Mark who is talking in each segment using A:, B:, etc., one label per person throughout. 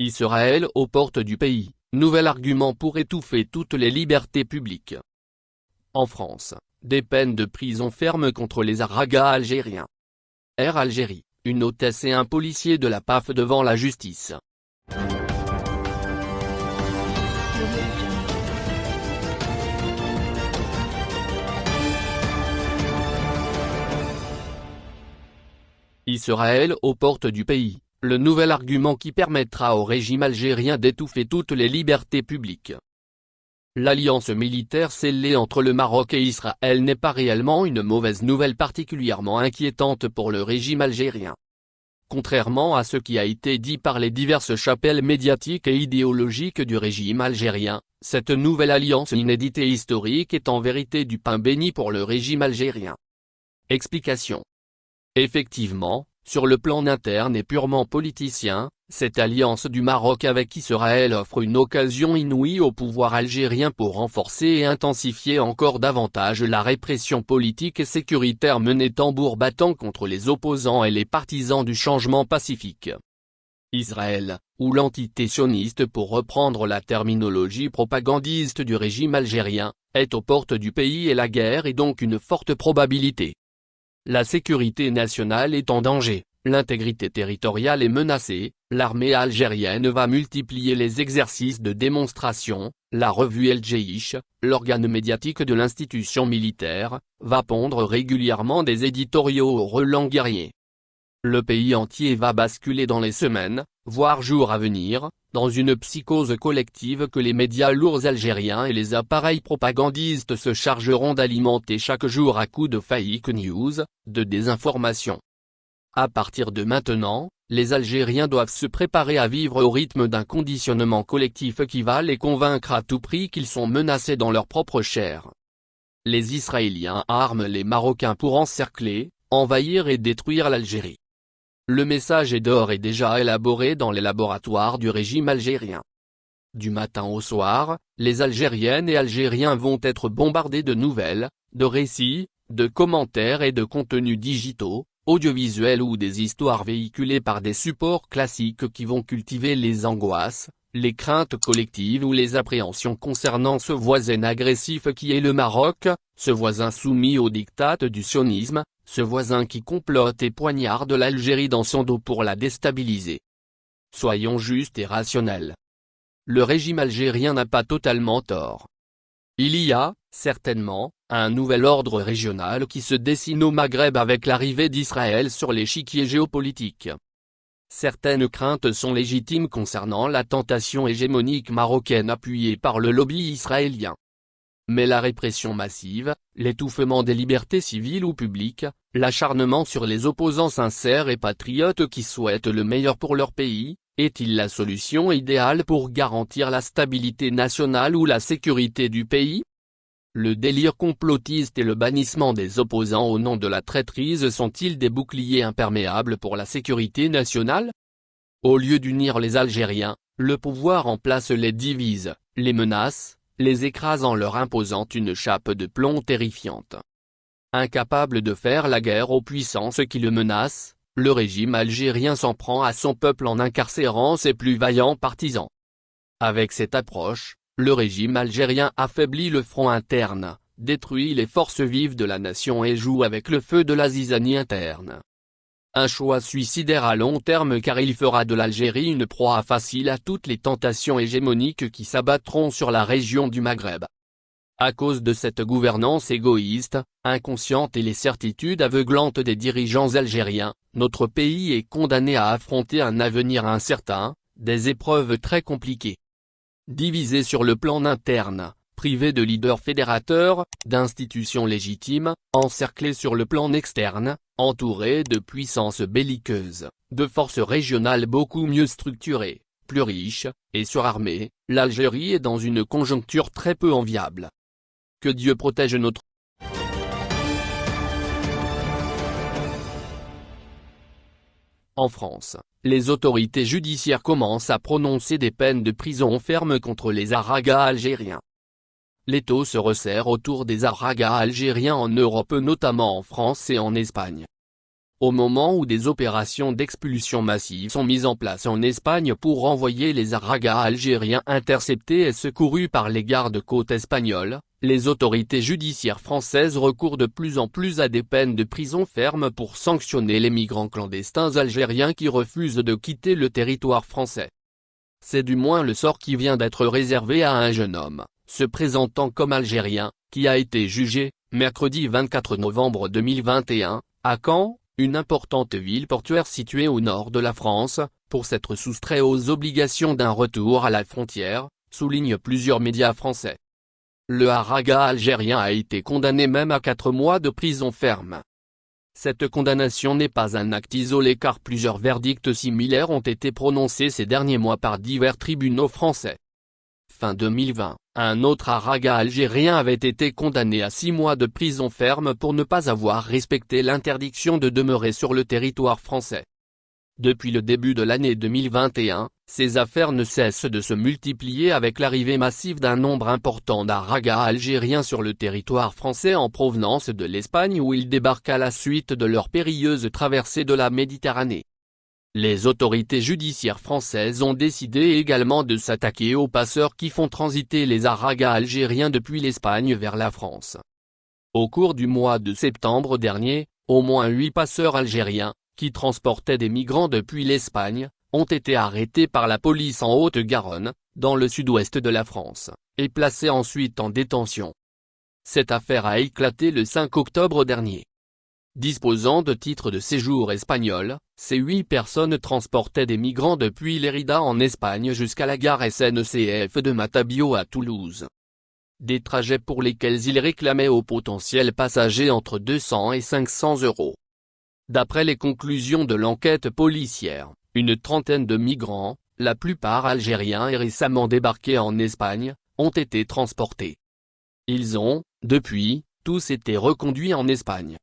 A: Israël aux portes du pays, nouvel argument pour étouffer toutes les libertés publiques. En France, des peines de prison ferme contre les aragas algériens. Air Algérie, une hôtesse et un policier de la PAF devant la justice. Israël aux portes du pays, le nouvel argument qui permettra au régime algérien d'étouffer toutes les libertés publiques. L'alliance militaire scellée entre le Maroc et Israël n'est pas réellement une mauvaise nouvelle particulièrement inquiétante pour le régime algérien. Contrairement à ce qui a été dit par les diverses chapelles médiatiques et idéologiques du régime algérien, cette nouvelle alliance inédite et historique est en vérité du pain béni pour le régime algérien. Explication Effectivement, sur le plan interne et purement politicien, cette alliance du Maroc avec Israël offre une occasion inouïe au pouvoir algérien pour renforcer et intensifier encore davantage la répression politique et sécuritaire menée tambour battant contre les opposants et les partisans du changement pacifique. Israël, ou l'entité sioniste pour reprendre la terminologie propagandiste du régime algérien, est aux portes du pays et la guerre est donc une forte probabilité. La sécurité nationale est en danger, l'intégrité territoriale est menacée, l'armée algérienne va multiplier les exercices de démonstration, la revue El l'organe médiatique de l'institution militaire, va pondre régulièrement des éditoriaux au relent guerrier. Le pays entier va basculer dans les semaines, voire jours à venir, dans une psychose collective que les médias lourds algériens et les appareils propagandistes se chargeront d'alimenter chaque jour à coups de fake news, de désinformation. À partir de maintenant, les Algériens doivent se préparer à vivre au rythme d'un conditionnement collectif qui va les convaincre à tout prix qu'ils sont menacés dans leur propre chair. Les Israéliens arment les Marocains pour encercler, envahir et détruire l'Algérie. Le message est d'or et déjà élaboré dans les laboratoires du régime algérien. Du matin au soir, les Algériennes et Algériens vont être bombardés de nouvelles, de récits, de commentaires et de contenus digitaux, audiovisuels ou des histoires véhiculées par des supports classiques qui vont cultiver les angoisses, les craintes collectives ou les appréhensions concernant ce voisin agressif qui est le Maroc, ce voisin soumis au diktat du sionisme, ce voisin qui complote et poignarde l'Algérie dans son dos pour la déstabiliser. Soyons justes et rationnels. Le régime algérien n'a pas totalement tort. Il y a, certainement, un nouvel ordre régional qui se dessine au Maghreb avec l'arrivée d'Israël sur l'échiquier géopolitique. Certaines craintes sont légitimes concernant la tentation hégémonique marocaine appuyée par le lobby israélien. Mais la répression massive, l'étouffement des libertés civiles ou publiques, l'acharnement sur les opposants sincères et patriotes qui souhaitent le meilleur pour leur pays, est-il la solution idéale pour garantir la stabilité nationale ou la sécurité du pays? Le délire complotiste et le bannissement des opposants au nom de la traîtrise sont-ils des boucliers imperméables pour la sécurité nationale? Au lieu d'unir les Algériens, le pouvoir en place les divise, les menace, les écrasant leur imposant une chape de plomb terrifiante. Incapable de faire la guerre aux puissances qui le menacent, le régime algérien s'en prend à son peuple en incarcérant ses plus vaillants partisans. Avec cette approche, le régime algérien affaiblit le front interne, détruit les forces vives de la nation et joue avec le feu de la zizanie interne. Un choix suicidaire à long terme car il fera de l'Algérie une proie facile à toutes les tentations hégémoniques qui s'abattront sur la région du Maghreb. À cause de cette gouvernance égoïste, inconsciente et les certitudes aveuglantes des dirigeants algériens, notre pays est condamné à affronter un avenir incertain, des épreuves très compliquées. Divisé sur le plan interne, privé de leaders fédérateurs, d'institutions légitimes, encerclé sur le plan externe, entouré de puissances belliqueuses, de forces régionales beaucoup mieux structurées, plus riches, et surarmées, l'Algérie est dans une conjoncture très peu enviable. Que Dieu protège notre En France, les autorités judiciaires commencent à prononcer des peines de prison ferme contre les aragas algériens l'étau se resserre autour des aragas algériens en Europe notamment en France et en Espagne. Au moment où des opérations d'expulsion massive sont mises en place en Espagne pour renvoyer les aragas algériens interceptés et secourus par les gardes-côtes espagnols, les autorités judiciaires françaises recourent de plus en plus à des peines de prison ferme pour sanctionner les migrants clandestins algériens qui refusent de quitter le territoire français. C'est du moins le sort qui vient d'être réservé à un jeune homme, se présentant comme algérien, qui a été jugé, mercredi 24 novembre 2021, à Caen, une importante ville portuaire située au nord de la France, pour s'être soustrait aux obligations d'un retour à la frontière, soulignent plusieurs médias français. Le haraga algérien a été condamné même à 4 mois de prison ferme. Cette condamnation n'est pas un acte isolé car plusieurs verdicts similaires ont été prononcés ces derniers mois par divers tribunaux français. Fin 2020, un autre haraga algérien avait été condamné à 6 mois de prison ferme pour ne pas avoir respecté l'interdiction de demeurer sur le territoire français. Depuis le début de l'année 2021, ces affaires ne cessent de se multiplier avec l'arrivée massive d'un nombre important d'aragas algériens sur le territoire français en provenance de l'Espagne où ils débarquent à la suite de leur périlleuse traversée de la Méditerranée. Les autorités judiciaires françaises ont décidé également de s'attaquer aux passeurs qui font transiter les aragas algériens depuis l'Espagne vers la France. Au cours du mois de septembre dernier, au moins huit passeurs algériens, qui transportaient des migrants depuis l'Espagne, ont été arrêtés par la police en Haute-Garonne, dans le sud-ouest de la France, et placés ensuite en détention. Cette affaire a éclaté le 5 octobre dernier. Disposant de titres de séjour espagnols, ces huit personnes transportaient des migrants depuis Lérida en Espagne jusqu'à la gare SNCF de Matabio à Toulouse. Des trajets pour lesquels ils réclamaient aux potentiels passagers entre 200 et 500 euros. D'après les conclusions de l'enquête policière, une trentaine de migrants, la plupart algériens et récemment débarqués en Espagne, ont été transportés. Ils ont, depuis, tous été reconduits en Espagne.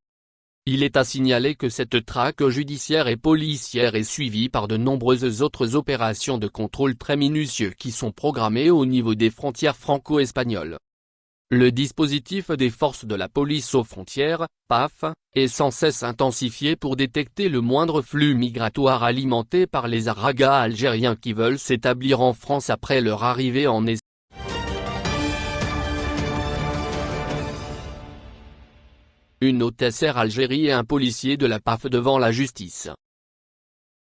A: Il est à signaler que cette traque judiciaire et policière est suivie par de nombreuses autres opérations de contrôle très minutieux qui sont programmées au niveau des frontières franco-espagnoles. Le dispositif des forces de la police aux frontières, PAF, est sans cesse intensifié pour détecter le moindre flux migratoire alimenté par les aragas algériens qui veulent s'établir en France après leur arrivée en Espagne. Une hôtesse Air Algérie et un policier de la PAF devant la justice.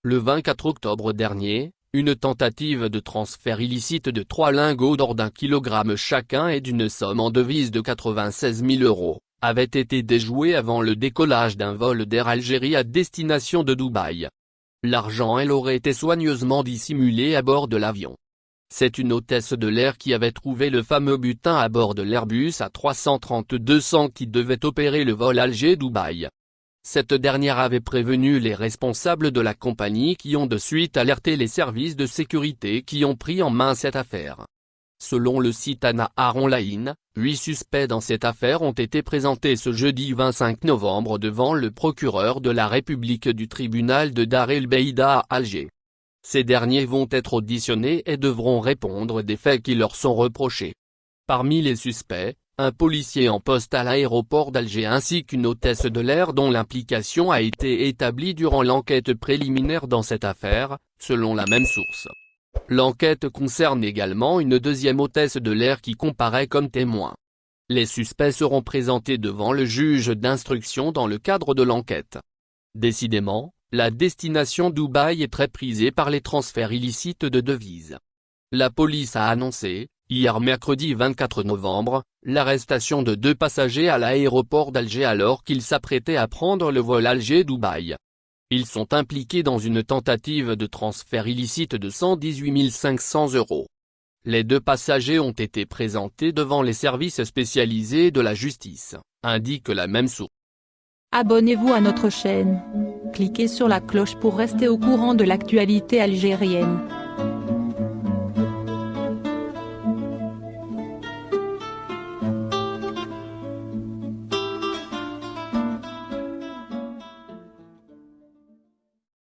A: Le 24 octobre dernier, une tentative de transfert illicite de trois lingots d'or d'un kilogramme chacun et d'une somme en devise de 96 000 euros, avait été déjouée avant le décollage d'un vol d'Air Algérie à destination de Dubaï. L'argent elle aurait été soigneusement dissimulé à bord de l'avion. C'est une hôtesse de l'air qui avait trouvé le fameux butin à bord de l'Airbus A330-200 qui devait opérer le vol Alger-Dubaï. Cette dernière avait prévenu les responsables de la compagnie qui ont de suite alerté les services de sécurité qui ont pris en main cette affaire. Selon le site Anna Line, huit suspects dans cette affaire ont été présentés ce jeudi 25 novembre devant le procureur de la République du tribunal de Dar el Beida à Alger. Ces derniers vont être auditionnés et devront répondre des faits qui leur sont reprochés. Parmi les suspects, un policier en poste à l'aéroport d'Alger ainsi qu'une hôtesse de l'air dont l'implication a été établie durant l'enquête préliminaire dans cette affaire, selon la même source. L'enquête concerne également une deuxième hôtesse de l'air qui comparaît comme témoin. Les suspects seront présentés devant le juge d'instruction dans le cadre de l'enquête. Décidément, la destination Dubaï est très prisée par les transferts illicites de devises. La police a annoncé, Hier mercredi 24 novembre, l'arrestation de deux passagers à l'aéroport d'Alger alors qu'ils s'apprêtaient à prendre le vol Alger-Dubaï. Ils sont impliqués dans une tentative de transfert illicite de 118 500 euros. Les deux passagers ont été présentés devant les services spécialisés de la justice, indique la même source.
B: Abonnez-vous à notre chaîne. Cliquez sur la cloche pour rester au courant de l'actualité algérienne.